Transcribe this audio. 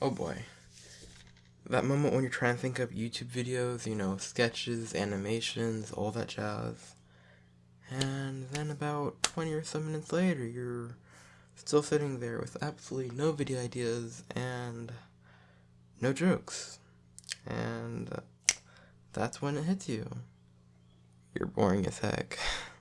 Oh boy. That moment when you're trying to think up YouTube videos, you know, sketches, animations, all that jazz. And then about 20 or so minutes later, you're still sitting there with absolutely no video ideas and no jokes. And that's when it hits you. You're boring as heck.